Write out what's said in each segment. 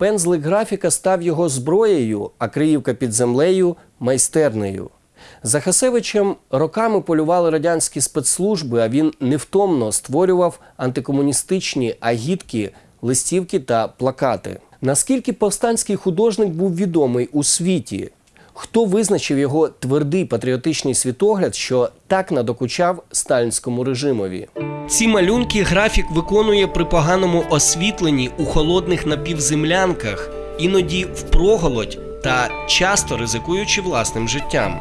Пензлик графіка став його зброєю, а Криївка під землею майстернею. За Хасевичем роками полювали радянські спецслужби, а він невтомно створював антикомуністичні агітки, листівки та плакати. Наскільки повстанський художник був відомий у світі? Хто визначив його твердий патріотичний світогляд, що так надокучав сталінському режимові? Ці малюнки графік виконує при поганому освітленні у холодних напівземлянках, іноді впроголодь та часто ризикуючи власним життям.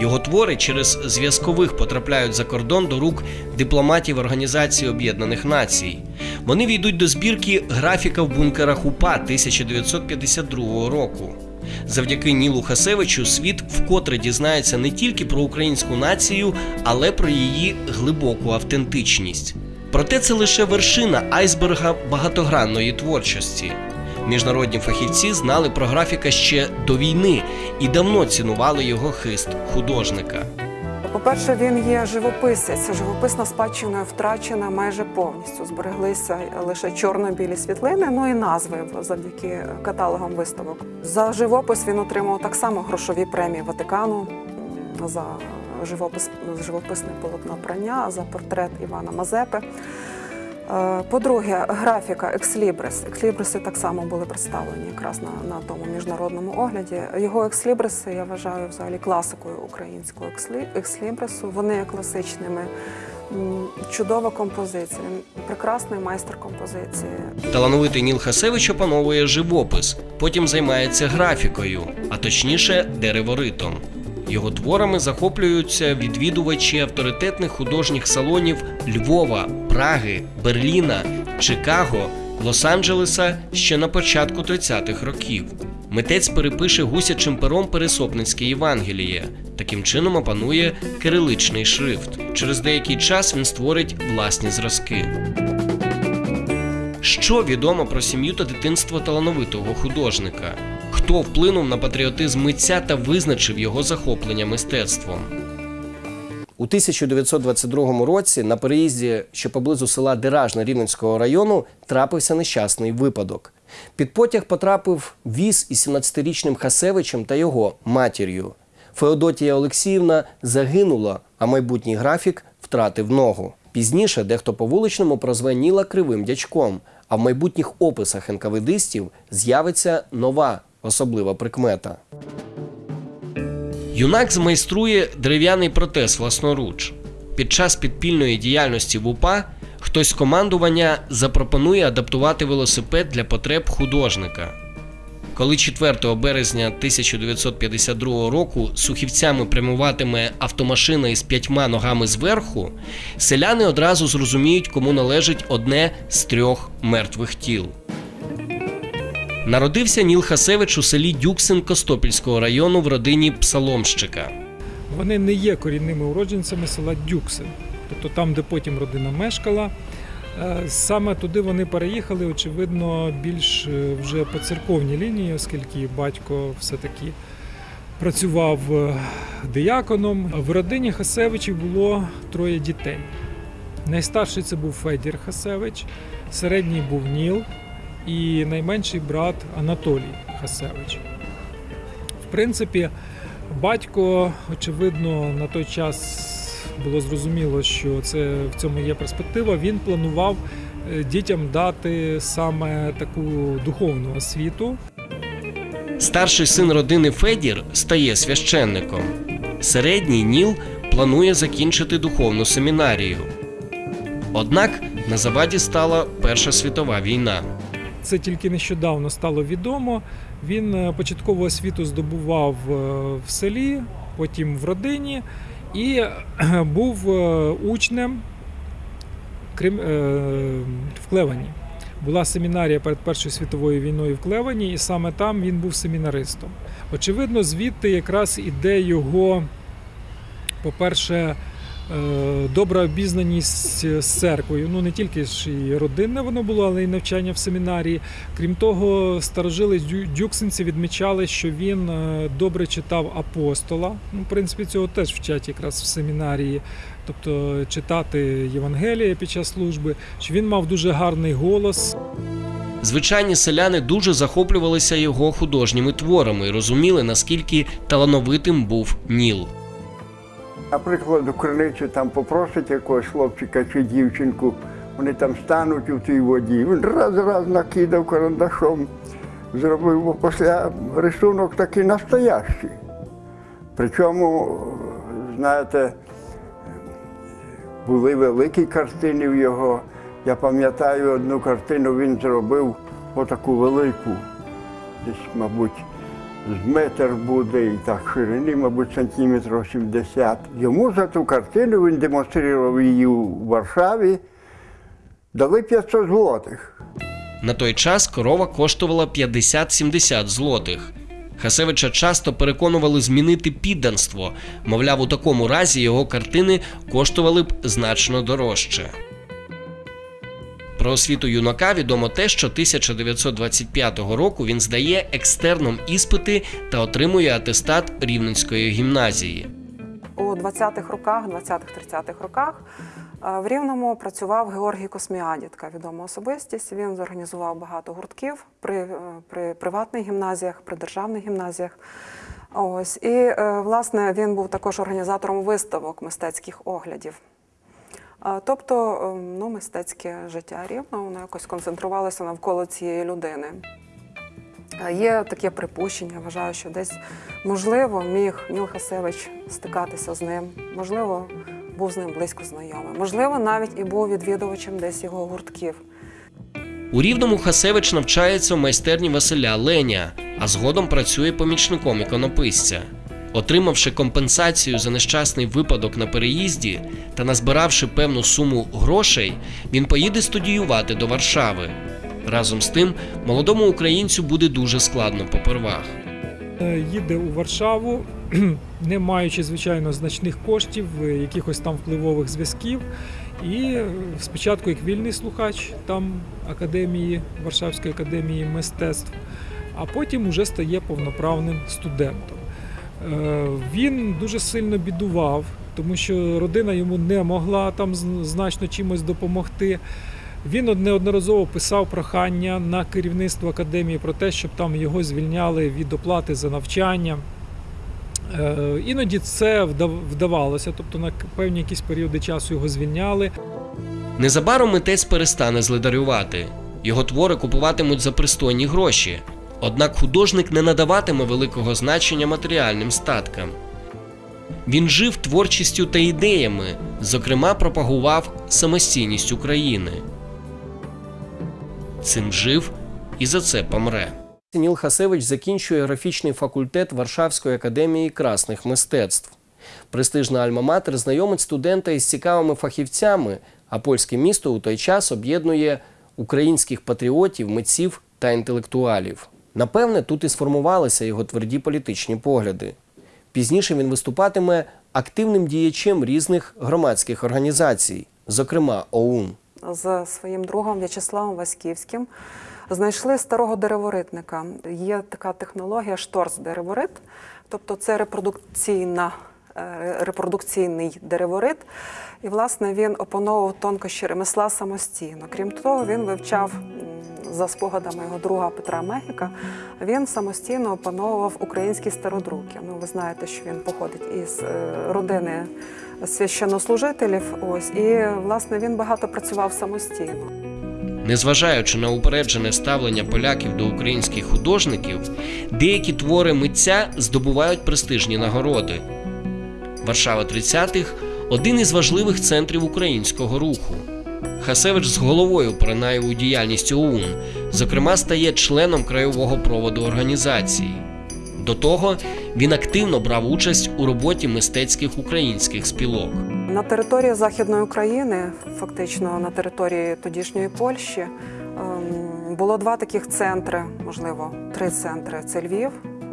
Його твори через зв'язкових потрапляють за кордон до рук дипломатів Організації Об'єднаних Націй. Вони війдуть до збірки графіка в бункерах УПА 1952 року. Завдяки Нілу Хасевичу світ вкотре дізнається не тільки про українську націю, але про її глибоку автентичність. Проте це лише вершина айсберга багатогранної творчості. Міжнародні фахівці знали про графіка ще до війни і давно цінували його хист художника. По-перше, він є живописець. Живописна спадщина втрачена майже повністю. Збереглися лише чорно-білі світлини, ну і назви завдяки каталогам виставок. За живопис він отримав так само грошові премії Ватикану за живопис, живописне полотно прання, за портрет Івана Мазепи. Е, По-друге, графіка екслібрис. Екслібриси так само були представлені якраз на, на тому міжнародному огляді. Його екслібриси я вважаю взагалі класикою українського екслі- екслібрису. Вони є класичними. Чудова композиція, прекрасний майстер композиції. Талановитий Ніл Хасевич опановує живопис, потім займається графікою, а точніше дереворитом. Його творами захоплюються відвідувачі авторитетних художніх салонів Львова, Праги, Берліна, Чикаго, Лос-Анджелеса ще на початку 30-х років. Митець перепише гусячим пером Пересопницьке Євангеліє. Таким чином опанує кириличний шрифт. Через деякий час він створить власні зразки. Що відомо про сім'ю та дитинство талановитого художника? Хто вплинув на патріотизм митця та визначив його захоплення мистецтвом? У 1922 році на переїзді, що поблизу села Диражне Рівненського району, трапився нещасний випадок. Під потяг потрапив віз із 17-річним Хасевичем та його матір'ю. Феодотія Олексіївна загинула, а майбутній графік втратив ногу. Пізніше дехто по вуличному прозве Ніла кривим дячком, а в майбутніх описах НКВДистів з'явиться нова особлива прикмета. Юнак змайструє дерев'яний протез власноруч. Під час підпільної діяльності в УПА хтось з командування запропонує адаптувати велосипед для потреб художника. Коли 4 березня 1952 року сухівцями прямуватиме автомашина із п'ятьма ногами зверху, селяни одразу зрозуміють, кому належить одне з трьох мертвих тіл. Народився Ніл Хасевич у селі Дюксин Костопільського району в родині псаломщика. Вони не є корінними уродженцями села Дюксин, тобто там, де потім родина мешкала. Е, Саме туди вони переїхали, очевидно, більш е, вже по церковній лінії, оскільки батько все-таки працював е, дияконом. В родині Хасевичів було троє дітей. Найстарший це був Федір Хасевич, середній був Ніл і найменший брат Анатолій Хасевич. В принципі, батько, очевидно, на той час було зрозуміло, що це в цьому є перспектива. Він планував е, дітям дати саме таку духовну освіту. Старший син родини Федір стає священником. Середній Ніл планує закінчити духовну семінарію. Однак на заваді стала Перша світова війна. Це тільки нещодавно стало відомо. Він е, початкову освіту здобував е, в селі, потім в родині і е, був е, учнем е, в Клевані. Була семінарія перед Першою світовою війною в Клевані, і саме там він був семінаристом. Очевидно, звідти якраз іде його, по-перше, добра обізнаність з церквою. Ну не тільки ж і родинне воно було, але й навчання в семінарії. Крім того, старожили дю- дюксинці відмічали, що він е, добре читав апостола. Ну, в принципі, цього теж вчать якраз в семінарії. Тобто читати Євангелія під час служби, що він мав дуже гарний голос. звичайні селяни дуже захоплювалися його художніми творами і розуміли, наскільки талановитим був Ніл. Наприклад, у криницю там попросить якогось хлопчика чи дівчинку, вони там стануть у тій воді. Він раз-раз накидав карандашом, зробив бо після рисунок такий настоящий. Причому, знаєте, були великі картини в його. Я пам'ятаю, одну картину він зробив отаку велику, десь, мабуть, з метр буде і так ширини, мабуть, сантиметрів 70. Йому за ту картину він демонстрував її у Варшаві, дали 500 злотих. На той час корова коштувала 50-70 злотих. Хасевича часто переконували змінити підданство, мовляв, у такому разі його картини коштували б значно дорожче. Про освіту юнака відомо те, що 1925 року він здає екстерном іспити та отримує атестат Рівненської гімназії. У 20-х роках, 20-30-х роках е, в Рівному працював Георгій Косміадід, така відома особистість. Він зорганізував багато гуртків при, е, при приватних гімназіях, при державних гімназіях. Ось і е, власне він був також організатором виставок мистецьких оглядів. Тобто, е, ну, мистецьке життя рівно, воно якось концентрувалося навколо цієї людини. Є таке припущення, вважаю, що десь можливо міг Ніл Хасевич стикатися з ним, можливо, був з ним близько знайомий, можливо, навіть і був відвідувачем десь його гуртків. У Рівному Хасевич навчається в майстерні Василя Леня, а згодом працює помічником іконописця. Отримавши компенсацію за нещасний випадок на переїзді та назбиравши певну суму грошей, він поїде студіювати до Варшави. Разом з тим, молодому українцю буде дуже складно попервах. Е, Їде у Варшаву, не маючи, звичайно, значних коштів, е, якихось там впливових зв'язків. І спочатку як вільний слухач там академії, Варшавської академії мистецтв, а потім уже стає повноправним студентом. Е, Він дуже сильно бідував, тому що родина йому не могла там значно чимось допомогти. Він неодноразово писав прохання на керівництво академії про те, щоб там його звільняли від оплати за навчання. Е, Іноді це вдавалося, тобто на певні якісь періоди часу його звільняли. Незабаром митець перестане злидарювати. Його твори купуватимуть за пристойні гроші. Однак художник не надаватиме великого значення матеріальним статкам. Він жив творчістю та ідеями, зокрема, пропагував самостійність України. Цим жив і за це помре. Ніл Хасевич закінчує графічний факультет Варшавської академії красних мистецтв. Престижна альма-матер знайомить студента із цікавими фахівцями, а польське місто у той час об'єднує українських патріотів, митців та інтелектуалів. Напевне, тут і сформувалися його тверді політичні погляди. Пізніше він виступатиме активним діячем різних громадських організацій, зокрема ОУН. з своїм другом В'ячеславом Васьківським знайшли старого дереворитника. Є така технологія шторц-дереворит, тобто це репродукційна. е, Репродукційний дереворит, і власне він опановував тонкощі ремесла самостійно. Крім того, він вивчав за спогадами його друга Петра Мехіка. Він самостійно опановував українські стародруки. Ну, ви знаєте, що він походить із е, родини священнослужителів. Ось і власне він багато працював самостійно. Незважаючи на упереджене ставлення поляків до українських художників, деякі твори митця здобувають престижні нагороди. Варшава 30-х один із важливих центрів українського руху. Хасевич з головою поринає у діяльність ОУН, зокрема, стає членом краєвого проводу організації. До того він активно брав участь у роботі мистецьких українських спілок. На території Західної України, фактично на території тодішньої Польщі, ем, було два таких центри, можливо, три центри. Це Львів,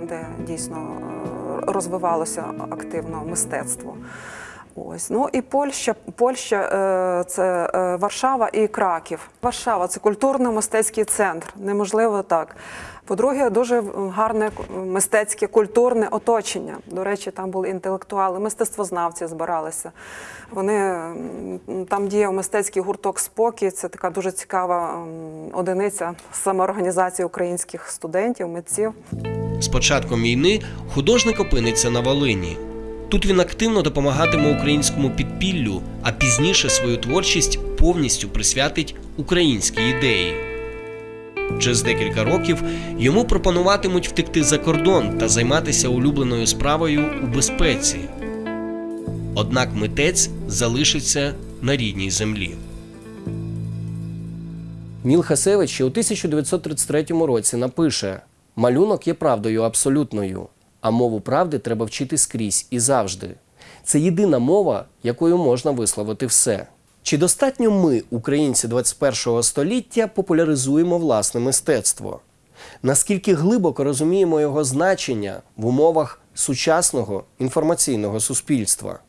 де дійсно е, розвивалося активно мистецтво. Ось ну і Польща, Польща е, це е, Варшава і Краків. Варшава це культурно-мистецький центр. Неможливо так. По-друге, дуже гарне мистецьке культурне оточення. До речі, там були інтелектуали, мистецтвознавці збиралися. Вони там діяв мистецький гурток спокій. Це така дуже цікава одиниця самоорганізації українських студентів, митців. З початком війни художник опиниться на Волині. Тут він активно допомагатиме українському підпіллю, а пізніше свою творчість повністю присвятить українській ідеї. Через декілька років йому пропонуватимуть втекти за кордон та займатися улюбленою справою у безпеці. Однак митець залишиться на рідній землі. Ніл Хасевич ще у 1933 році напише: малюнок є правдою абсолютною, а мову правди треба вчити скрізь і завжди. Це єдина мова, якою можна висловити все. Чи достатньо ми, українці 21 століття, популяризуємо власне мистецтво? Наскільки глибоко розуміємо його значення в умовах сучасного інформаційного суспільства?